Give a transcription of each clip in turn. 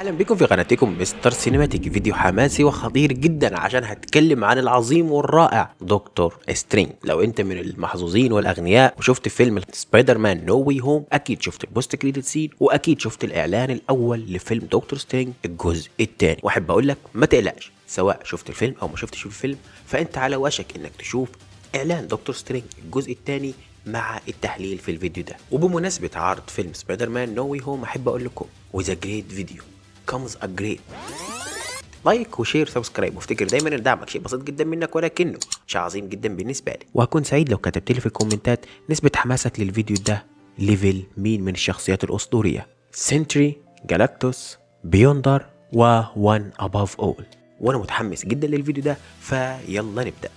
أهلا بكم في قناتكم مستر سينماتيك. فيديو حماسي وخطير جدا عشان هتكلم عن العظيم والرائع دكتور سترينج. لو أنت من المحظوظين والأغنياء وشفت فيلم سبايدر مان No Way Home أكيد شفت ال post credit scene وأكيد شفت الإعلان الأول لفيلم دكتور سترينج الجزء الثاني. وأحب أقول لك ما تقلقش سواء شفت الفيلم أو ما شفتش الفيلم فأنت على وشك إنك تشوف إعلان دكتور سترينج الجزء الثاني مع التحليل في الفيديو ده. وبمناسبة عرض فيلم سبايدر مان No Way Home أحب أقول لكم With a great video comes a great like و share subscribe وافتكر دايما إن دعمك شيء بسيط جدا منك ولكنه شيء عظيم جدا بالنسبة لي. وهكون سعيد لو كتبت لي في الكومنتات نسبة حماسك للفيديو ده level مين من الشخصيات الأسطورية؟ سنتري جالاكتوس بيوندر و One Above All وأنا متحمس جدا للفيديو ده فيلا نبدأ.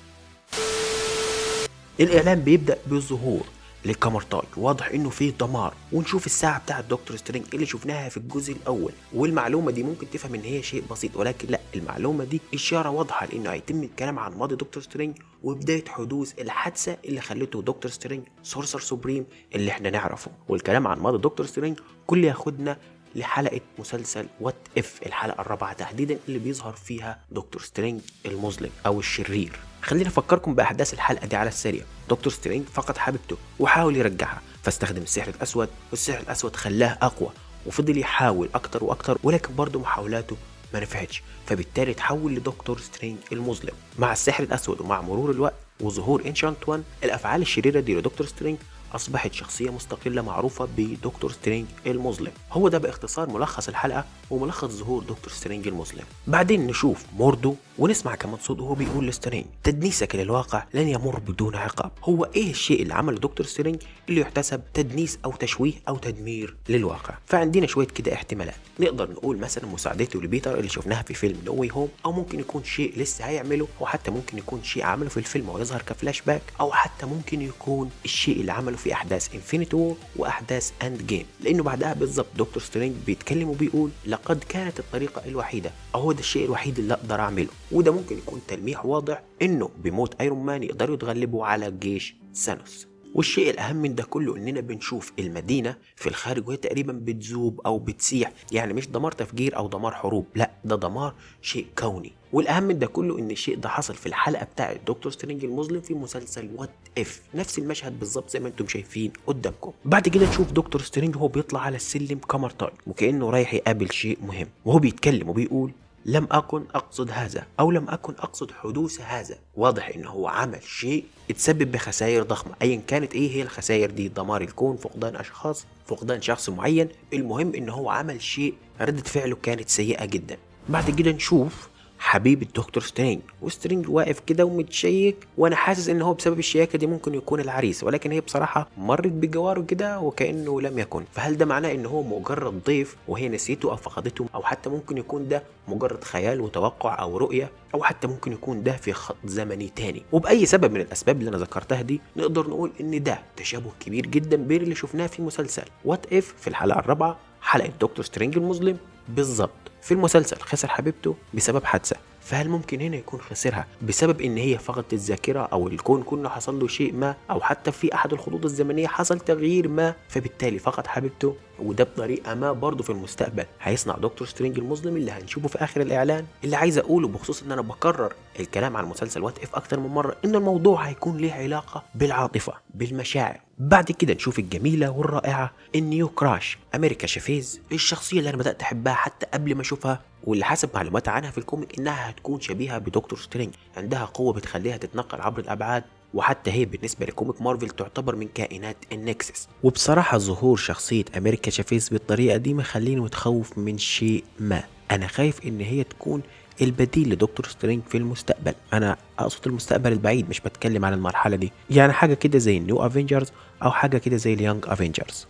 الإعلان بيبدأ بالظهور. لكامرتاج واضح إنه فيه دمار. ونشوف الساعة بتاعة دكتور سترينج اللي شفناها في الجزء الأول. والمعلومة دي ممكن تفهم إن هي شيء بسيط ولكن لأ المعلومة دي إشارة واضحة لإنه هيتم الكلام عن ماضي دكتور سترينج وبداية حدوث الحادثة اللي خلته دكتور سترينج Sorcerer Supreme اللي إحنا نعرفه. والكلام عن ماضي دكتور سترينج كله ياخدنا لحلقة مسلسل What If الحلقة الرابعة تحديدا اللي بيظهر فيها دكتور سترينج المظلم أو الشرير. خلينا أفكركم بأحداث الحلقة دي على السريع. دكتور سترينج فقد حبيبته وحاول يرجعها فاستخدم السحر الأسود والسحر الأسود خلاه أقوى وفضل يحاول أكتر وأكتر ولكن برضه محاولاته ما نفعتش فبالتالي تحول لدكتور سترينج المظلم. مع السحر الأسود ومع مرور الوقت وظهور Ancient One الأفعال الشريرة دي لدكتور سترينج أصبحت شخصية مستقلة معروفة بدكتور سترينج المظلم. هو ده باختصار ملخص الحلقة وملخص ظهور دكتور سترينج المظلم. بعدين نشوف موردو ونسمع كمان صوت وهو بيقول لسترينج تدنيسك للواقع لن يمر بدون عقاب. هو إيه الشيء اللي عمله دكتور سترينج اللي يحتسب تدنيس أو تشويه أو تدمير للواقع؟ فعندنا شوية كده احتمالات. نقدر نقول مثلا مساعدته لبيتر اللي شفناها في فيلم No Way Home أو ممكن يكون شيء لسه هيعمله أو حتى ممكن يكون شيء عمله في الفيلم ويظهر كفلاش باك أو حتى ممكن يكون الشيء اللي عمله في أحداث Infinity War وأحداث Endgame لأنه بعدها بالظبط دكتور سترينج بيتكلم وبيقول لقد كانت الطريقة الوحيدة هو ده الشيء الوحيد اللي أقدر أعمله. وده ممكن يكون تلميح واضح إنه بموت ايرون مان يقدروا يتغلبوا على جيش سانوس والشيء الأهم من ده كله إننا بنشوف المدينة في الخارج وهي تقريبا بتذوب أو بتسيح. يعني مش دمار تفجير أو دمار حروب لا ده دمار شيء كوني. والأهم من ده كله إن الشيء ده حصل في الحلقة بتاعه دكتور سترينج المظلم في مسلسل What If نفس المشهد بالظبط زي ما أنتم شايفين قدامكم. بعد كده نشوف دكتور سترينج وهو بيطلع على السلم كمرتاج وكأنه رايح يقابل شيء مهم. وهو بيتكلم وبيقول لم أكن أقصد هذا أو لم أكن أقصد حدوث هذا. واضح إن هو عمل شيء اتسبب بخسائر ضخمة. أيا كانت إيه هي الخسائر دي؟ دمار الكون فقدان أشخاص فقدان شخص معين. المهم إن هو عمل شيء ردة فعله كانت سيئة جدا. بعد كده نشوف حبيبة دكتور سترينج. وسترينج واقف كده ومتشيك وأنا حاسس إن هو بسبب الشياكة دي ممكن يكون العريس. ولكن هي بصراحة مرت بجواره كده وكأنه لم يكن. فهل ده معناه إن هو مجرد ضيف وهي نسيته أو فقدته؟ أو حتى ممكن يكون ده مجرد خيال وتوقع أو رؤية؟ أو حتى ممكن يكون ده في خط زمني تاني؟ وبأي سبب من الأسباب اللي أنا ذكرتها دي نقدر نقول إن ده تشابه كبير جدا بين اللي شفناه في مسلسل. What If في الحلقة الرابعة حلقة دكتور سترينج المظلم؟ بالظبط. في المسلسل خسر حبيبته بسبب حادثة. فهل ممكن هنا يكون خسرها بسبب إن هي فقدت الذاكرة أو الكون كله حصل له شيء ما أو حتى في أحد الخطوط الزمنية حصل تغيير ما؟ فبالتالي فقد حبيبته وده بطريقة ما برضه في المستقبل. هيصنع دكتور سترينج المظلم اللي هنشوفه في آخر الإعلان. اللي عايز أقوله بخصوص إن أنا بكرر الكلام عن مسلسل What If أكتر من مرة إن الموضوع هيكون ليه علاقة بالعاطفة بالمشاعر. بعد كده نشوف الجميلة والرائعة ال new crush أمريكا شافيز الشخصية اللي أنا بدأت أحبها حتى قبل ما أشوفها واللي حسب معلومات عنها في ال comic إنها هتكون شبيهة بدكتور سترينج. عندها قوة بتخليها تتنقل عبر الأبعاد وحتى هي بالنسبة ل comic مارفل تعتبر من كائنات ال Nexus. وبصراحة ظهور شخصية أمريكا شافيز بالطريقة دي مخليني متخوف من شيء ما. أنا خايف إن هي تكون البديل لدكتور سترينج في المستقبل. أنا أقصد المستقبل البعيد مش بتكلم عن المرحلة دي. يعني حاجة كده زي ال New Avengers أو حاجة كده زي ال Young Avengers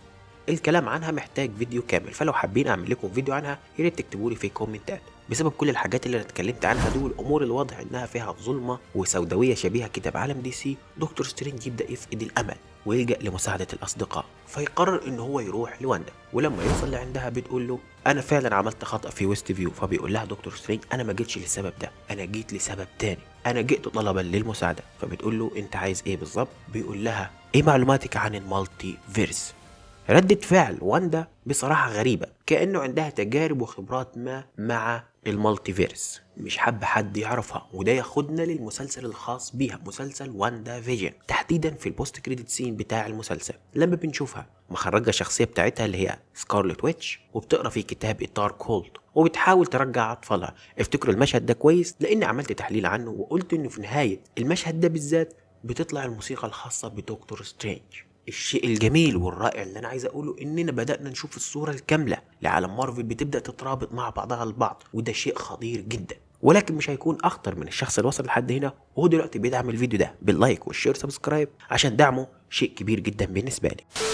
الكلام عنها محتاج فيديو كامل فلو حابين أعمل لكم فيديو عنها يا ريت تكتبوا لي في الكومنتات بسبب كل الحاجات اللي أنا اتكلمت عنها دول الأمور الواضح إنها فيها ظلمة وسوداوية شبيهة كده بعالم دي سي دكتور سترينج يبدأ يفقد الأمل. ويلجأ لمساعدة الأصدقاء. فيقرر إن هو يروح لواندا. ولما يوصل لعندها بتقول له أنا فعلا عملت خطأ في ويست فيو فبيقول لها دكتور سترينج أنا ما جيتش للسبب ده. أنا جيت لسبب تاني. أنا جئت طلبا للمساعدة. فبتقول له أنت عايز إيه بالظبط؟ بيقول لها إيه معلوماتك عن ال multiverse ردة فعل واندا بصراحة غريبة كأنه عندها تجارب وخبرات ما مع ال multiverse. مش حابة حد يعرفها وده ياخدنا للمسلسل الخاص بيها مسلسل WandaVision تحديدا في ال post-credit scene بتاع المسلسل. لما بنشوفها مخرجة الشخصية بتاعتها اللي هي سكارلت ويتش وبتقرأ في كتاب ال Darkhold وبتحاول ترجع أطفالها. افتكروا المشهد ده كويس لاني عملت تحليل عنه وقلت إنه في نهاية المشهد ده بالذات بتطلع الموسيقى الخاصة بدكتور سترينج الشيء الجميل والرائع اللي أنا عايز أقوله إننا بدأنا نشوف الصورة الكاملة. لعالم مارفل بتبدأ تترابط مع بعضها البعض وده شيء خطير جدا. ولكن مش هيكون أخطر من الشخص اللي وصل لحد هنا وهو دلوقتي بيدعم الفيديو ده. بال like وال share subscribe عشان دعمه شيء كبير جدا بالنسبة لي.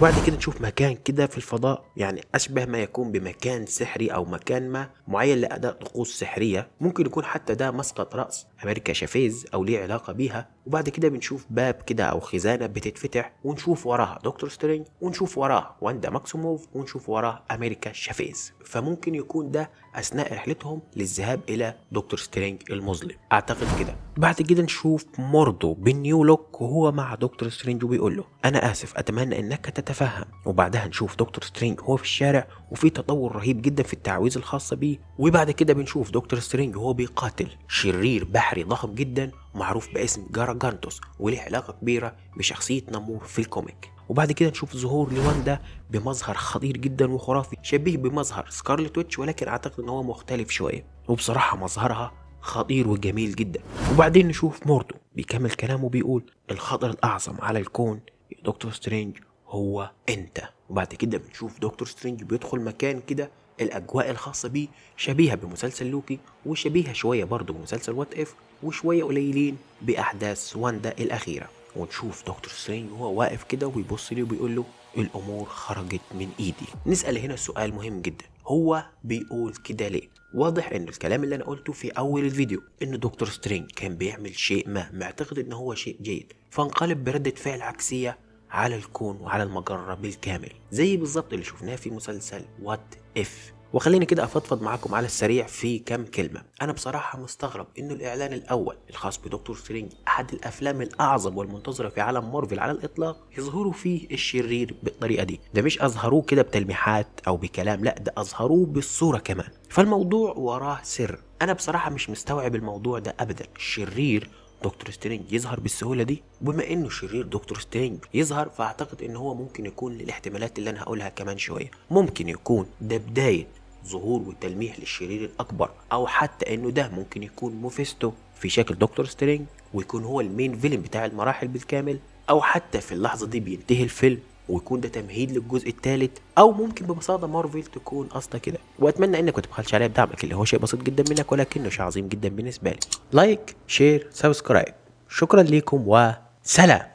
وبعد كده نشوف مكان كده في الفضاء يعني أشبه ما يكون بمكان سحري أو مكان ما معين لأداء طقوس سحرية. ممكن يكون حتى ده مسقط رأس أمريكا شافيز أو ليه علاقة بيها. وبعد كده بنشوف باب كده أو خزانة بتتفتح ونشوف وراها دكتور سترينج ونشوف وراه واندا ماكسيموف ونشوف وراه أمريكا شافيز. فممكن يكون ده أثناء رحلتهم للذهاب إلى دكتور سترينج المظلم. أعتقد كده. بعد كده نشوف موردو بال new look وهو مع دكتور سترينج وبيقول له أنا آسف أتمنى إنك تتفهم وبعدها نشوف دكتور سترينج وهو في الشارع وفي تطور رهيب جدا في التعويذ الخاصة بيه. وبعد كده بنشوف دكتور سترينج وهو بيقاتل. شرير بحري ضخم جدا معروف باسم جاراجانتوس وليه علاقة كبيرة بشخصية نمور في ال comic. وبعد كده نشوف ظهور لواندا بمظهر خطير جدا وخرافي شبيه بمظهر سكارلت ويتش ولكن أعتقد إن هو مختلف شوية. وبصراحة مظهرها خطير وجميل جدا. وبعدين نشوف موردو بيكمل كلامه بيقول الخطر الأعظم على الكون دكتور سترينج. هو انت. وبعد كده بنشوف دكتور سترينج بيدخل مكان كده الأجواء الخاصة بيه شبيهة بمسلسل لوكي وشبيهة شوية برضه بمسلسل What If وشوية قليلين بأحداث واندا الأخيرة. ونشوف دكتور سترينج وهو واقف كده وبيبص لي وبيقول له الأمور خرجت من إيدي. نسأل هنا سؤال مهم جدا. هو بيقول كده ليه؟ واضح إن الكلام اللي أنا قلته في أول الفيديو إن دكتور سترينج كان بيعمل شيء ما معتقد إن هو شيء جيد. فانقلب بردة فعل عكسية على الكون وعلى المجرة بالكامل زي بالظبط اللي شفناه في مسلسل What If وخليني كده أفضفض معاكم على السريع في كام كلمة. أنا بصراحة مستغرب إنه الإعلان الأول الخاص بدكتور سترينج أحد الأفلام الأعظم والمنتظرة في عالم مارفل على الإطلاق يظهروا فيه الشرير بالطريقة دي. ده مش أظهروه كده بتلميحات أو بكلام لا ده أظهروه بالصورة كمان. فالموضوع وراه سر. أنا بصراحة مش مستوعب الموضوع ده ابدا. الشرير دكتور سترينج يظهر بالسهولة دي؟ وبما إنه شرير دكتور سترينج يظهر فأعتقد إن هو ممكن يكون للاحتمالات اللي أنا هقولها كمان شوية. ممكن يكون ده بداية ظهور وتلميح للشرير الأكبر أو حتى إنه ده ممكن يكون ميفيستو في شكل دكتور سترينج ويكون هو ال main villain بتاع المراحل بالكامل أو حتى في اللحظة دي بينتهي الفيلم. ويكون ده تمهيد للجزء الثالث أو ممكن ببساطة مارفل تكون قصده كده. وأتمنى إنك ما تبخلش عليا بدعمك اللي هو شيء بسيط جدا منك ولكنه شيء عظيم جدا بالنسبة لي. لايك شير سبسكرايب شكرا لكم وسلام.